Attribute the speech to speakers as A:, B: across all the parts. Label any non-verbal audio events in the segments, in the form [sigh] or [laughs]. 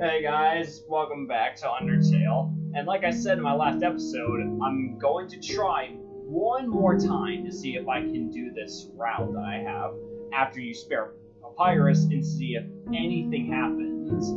A: Hey guys, welcome back to Undertale. And like I said in my last episode, I'm going to try one more time to see if I can do this route that I have after you spare Papyrus and see if anything happens.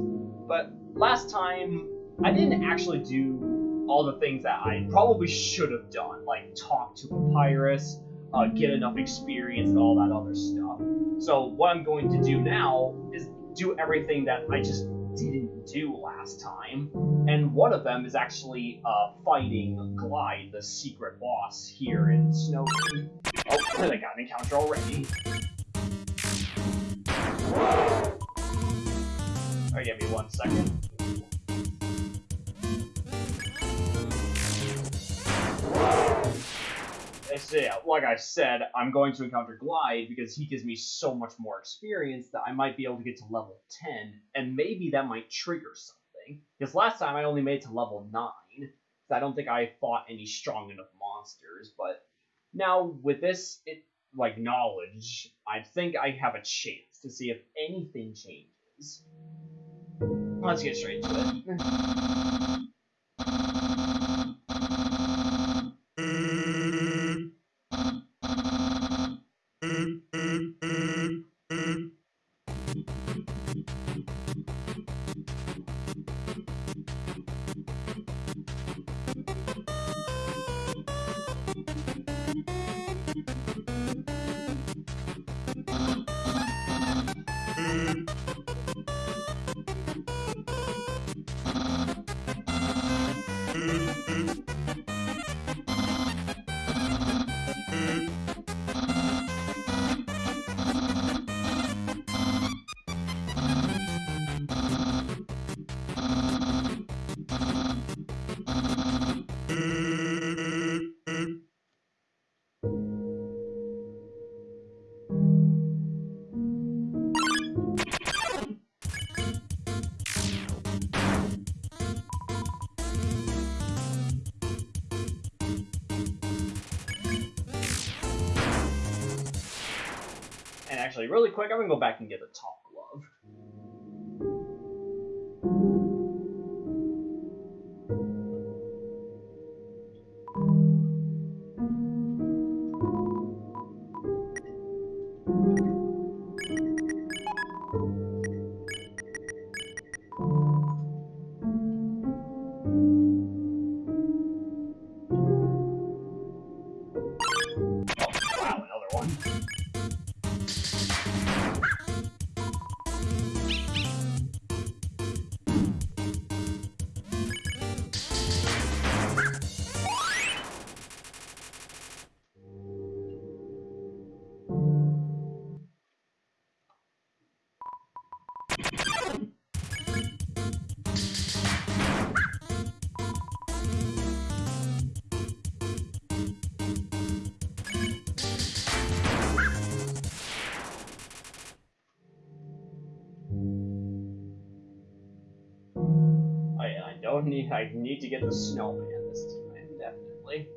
A: But last time, I didn't actually do all the things that I probably should have done, like talk to Papyrus, uh, get enough experience, and all that other stuff. So what I'm going to do now is do everything that I just didn't do last time. And one of them is actually uh, fighting Glyde, the secret boss here in Snowdin. Oh, I got an encounter already. Alright, give me one second. So yeah, like I said, I'm going to encounter Glyde because he gives me so much more experience that I might be able to get to level 10, and maybe that might trigger something. Because last time I only made it to level 9, so I don't think I fought any strong enough monsters, but now with this it, like knowledge, I think I have a chance to see if anything changes. Let's get straight to it. Actually, really quick, I'm gonna go back and get a top need. I need to get the snowman this time, definitely.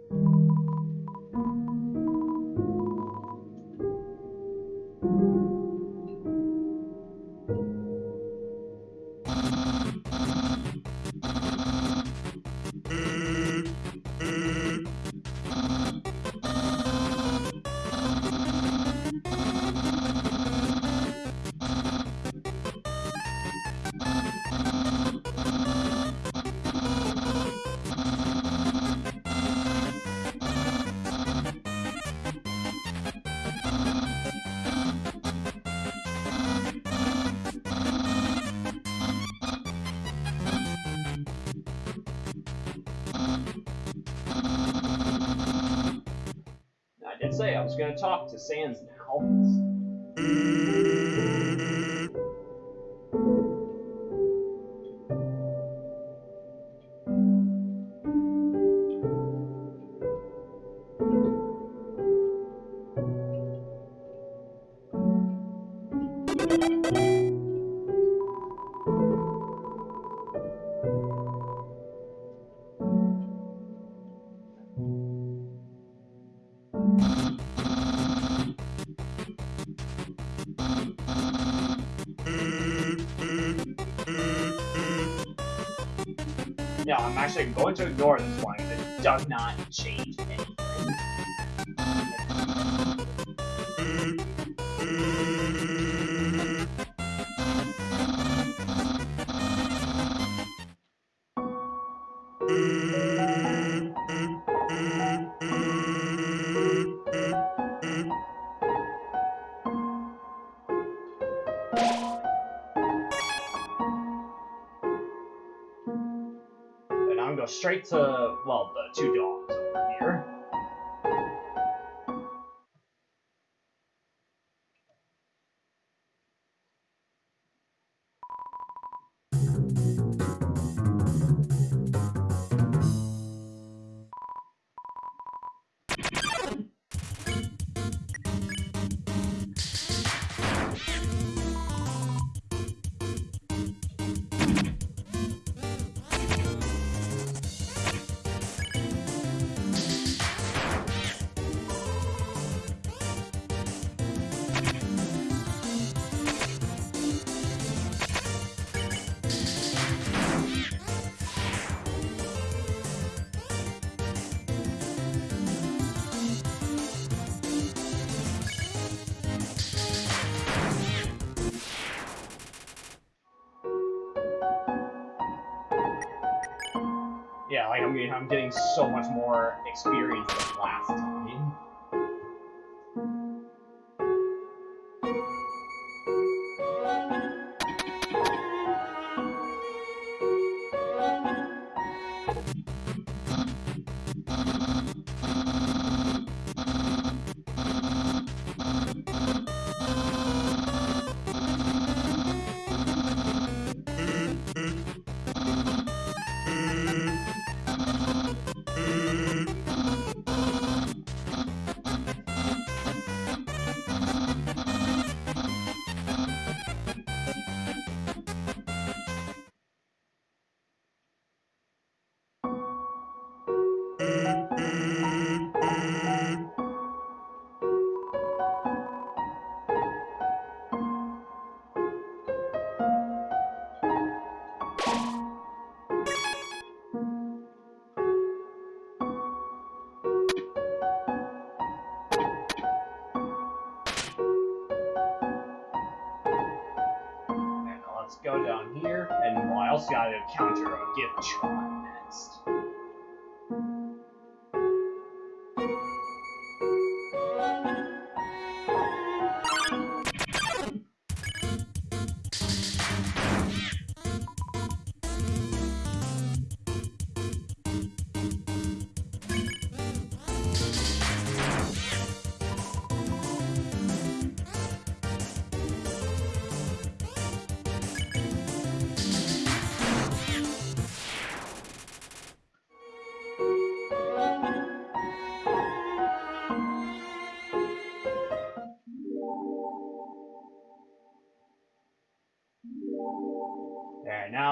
A: Sans I'm actually going to ignore this one because it does not change anything. Straight to, well, the two dogs Like I'm getting, I'm getting so much more experience also gotta encounter a gift tron next.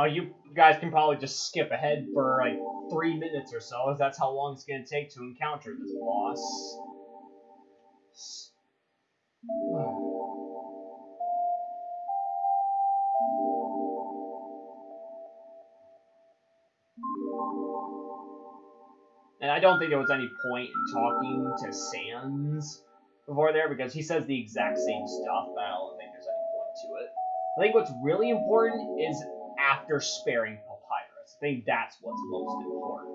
A: There, now you guys can probably just skip ahead for like three minutes or so, as that's how long it's gonna take to encounter this boss. And I don't think there was any point in talking to Sans before there because he says the exact same stuff, but I don't think there's any point to it. I think what's really important is after sparing Papyrus. I think that's what's most important.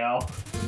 A: Go.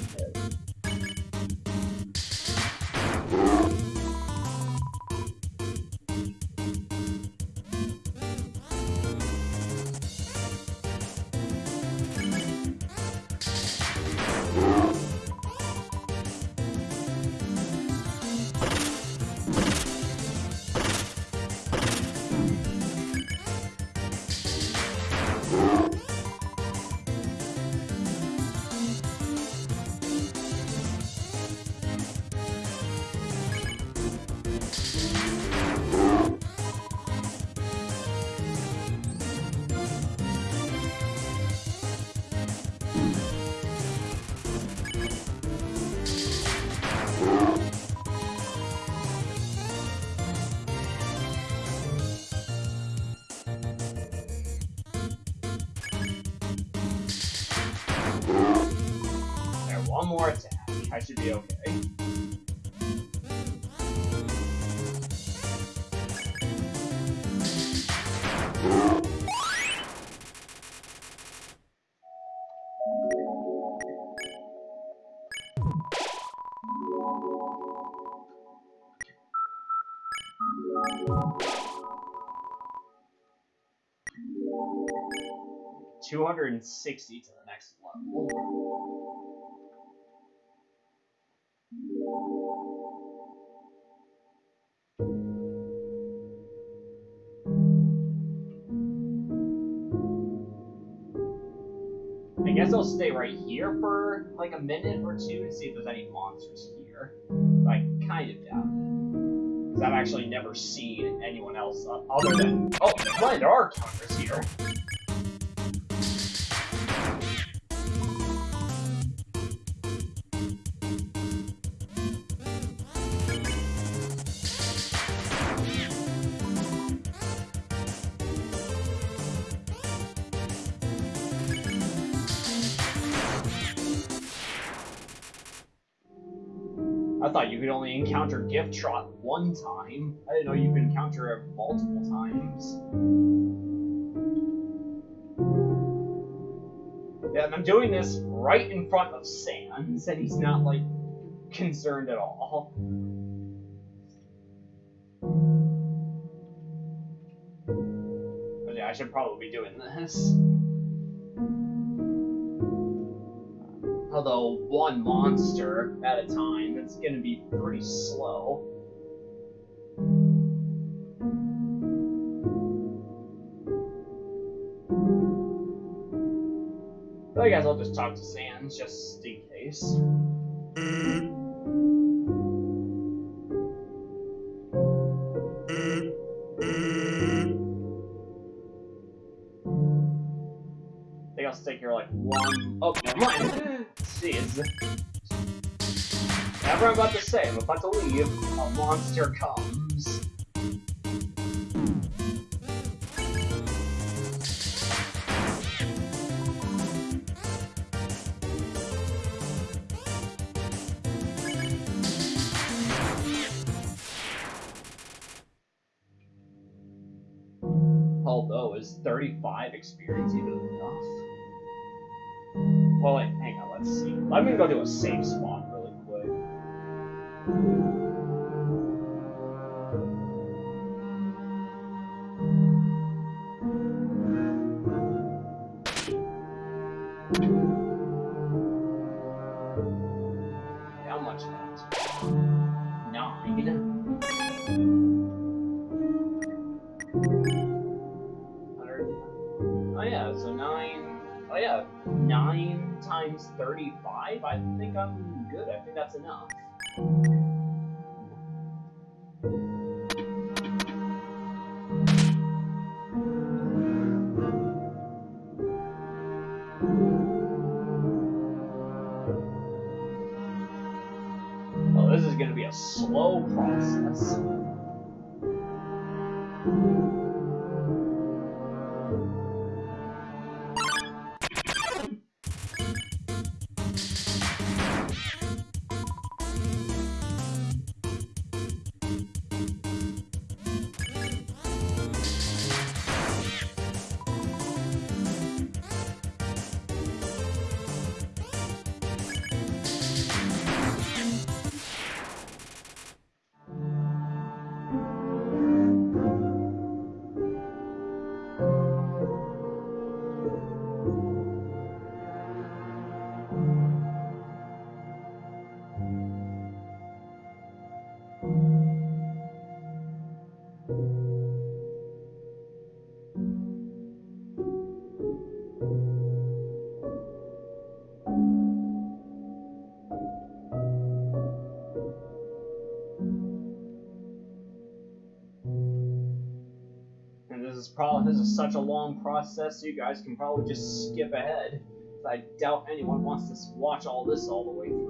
A: I should be okay. Two hundred and sixty to the next level. I guess I'll stay right here for like a minute or two and see if there's any monsters here. I kind of doubt it. Because I've actually never seen anyone else other than. Oh, right, there are counters here. I thought you could only encounter Gyftrot one time. I didn't know you could encounter it multiple times. Yeah, and I'm doing this right in front of Sans, and he's not, like, concerned at all. But yeah, I should probably be doing this. Although one monster at a time, it's gonna be pretty slow. I guess I'll just talk to Sans just in case. I think I'll stick here like one. Oh, never mind. Jeez. Whatever I'm about to say, I'm about to leave. A monster comes. Although, is 35 experience even enough? Well, wait, hang on, let's see. Let me go to a safe spot really quick. How much? Nine. Oh yeah, so nine. Oh yeah, 9 times 35? I think I'm good. I think that's enough. Oh, this is gonna be a slow process. This is such a long process, you guys can probably just skip ahead. I doubt anyone wants to watch all this all the way through.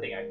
A: Think I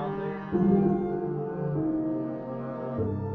A: five, somewhere around there.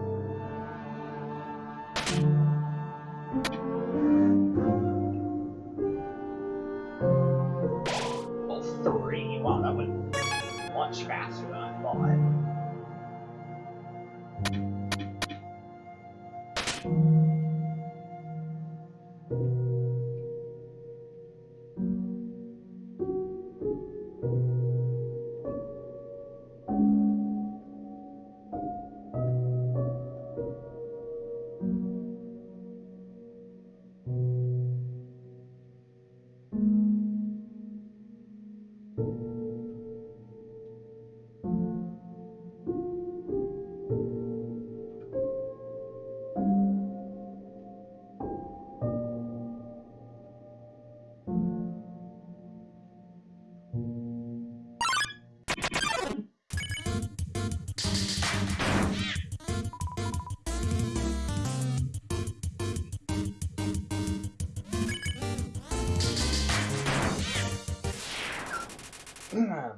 A: Wow,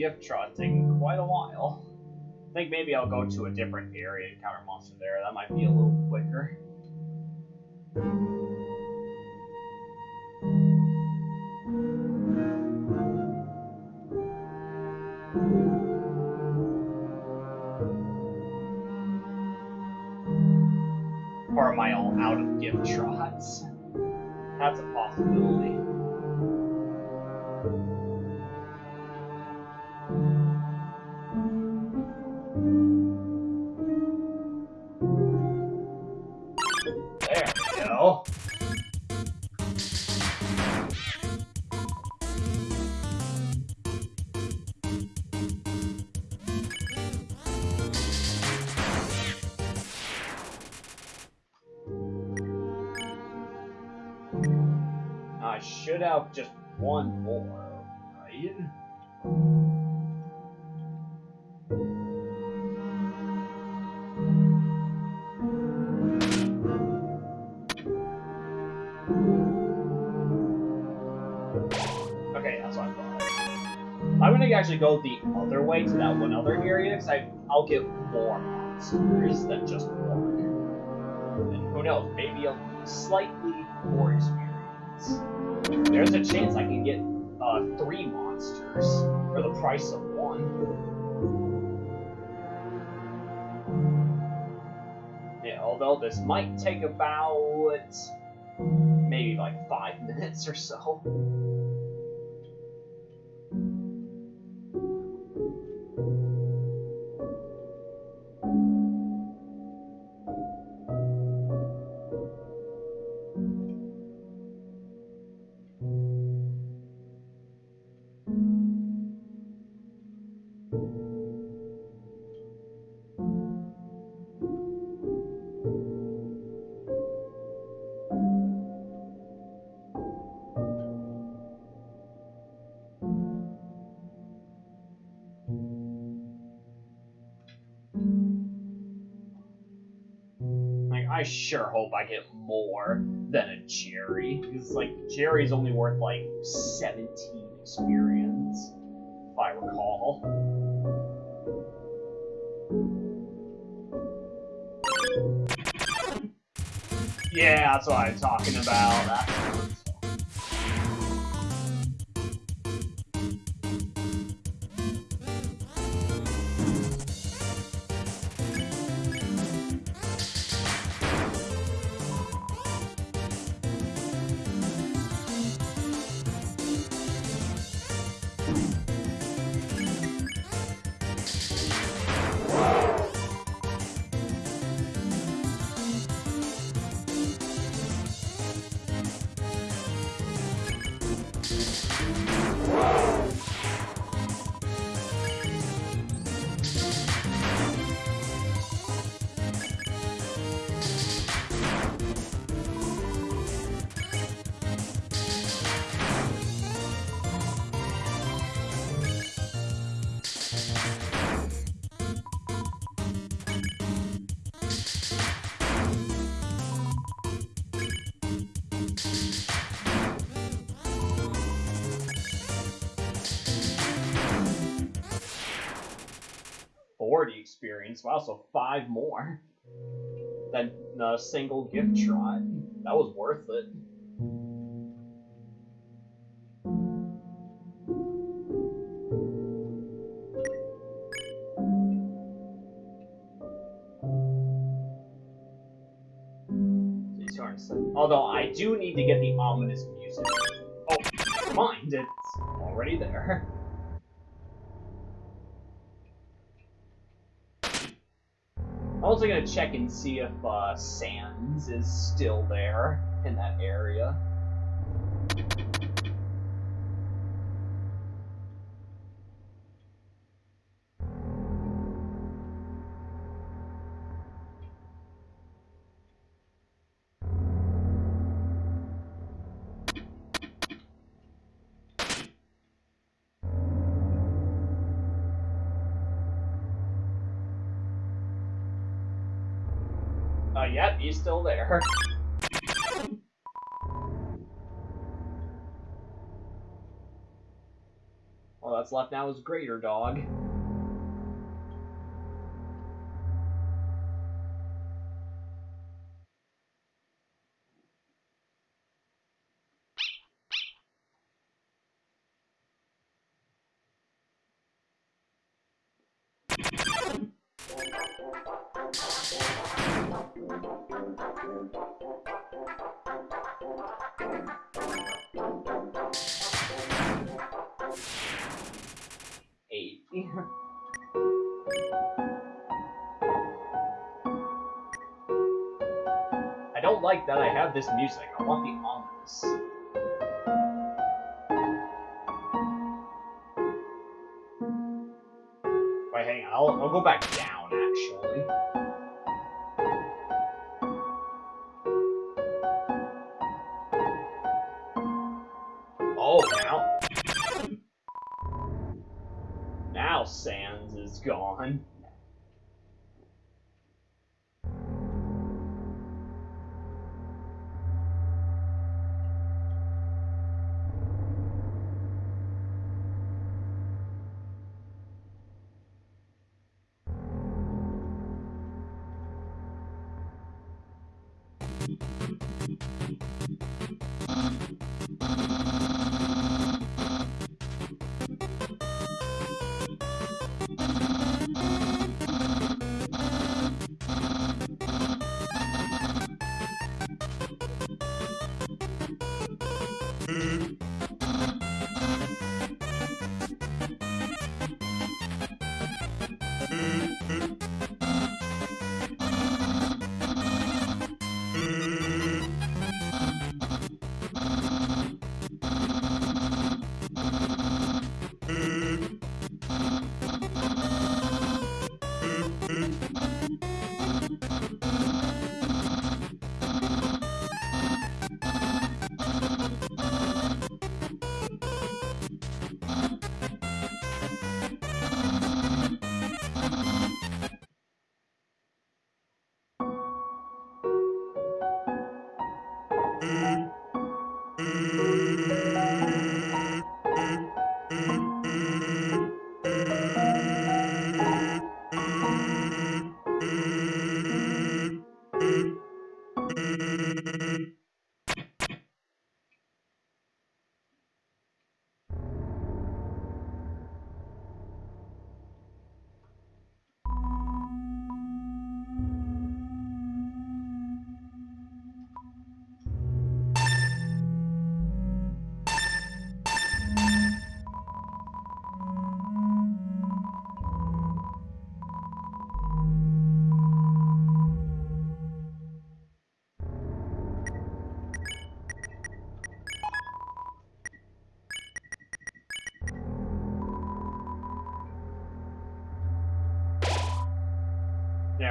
A: one Gyftrot taking quite a while. I think maybe I'll go to a different area and counter monster there. That might be a little quicker. Or am I all out of Gyftrots? That's a possibility. I'll get more monsters than just one. And who knows, maybe a slightly more experience. There's a chance I can get uh, three monsters for the price of one. Yeah, although this might take about maybe like five [laughs] minutes or so. I sure hope I get more than a Jerry. Because, like, Jerry's only worth, like, 17 experience, if I recall. Yeah, that's what I'm talking about. That's Forty experience. Wow, so five more than a uh, single Gyftrot. That was worth it. Although I do need to get the ominous music. Oh, mind, it's already there. [laughs] I'm also gonna check and see if uh, Sans is still there in that area. Still there. All that's left now is Greater Dog. Have this music. I want the ominous. Wait, hang on. I'll, I'll go back down,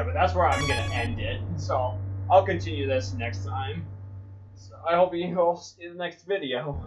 A: but that's where I'm gonna end it. So I'll continue this next time. So I hope you all see the next video.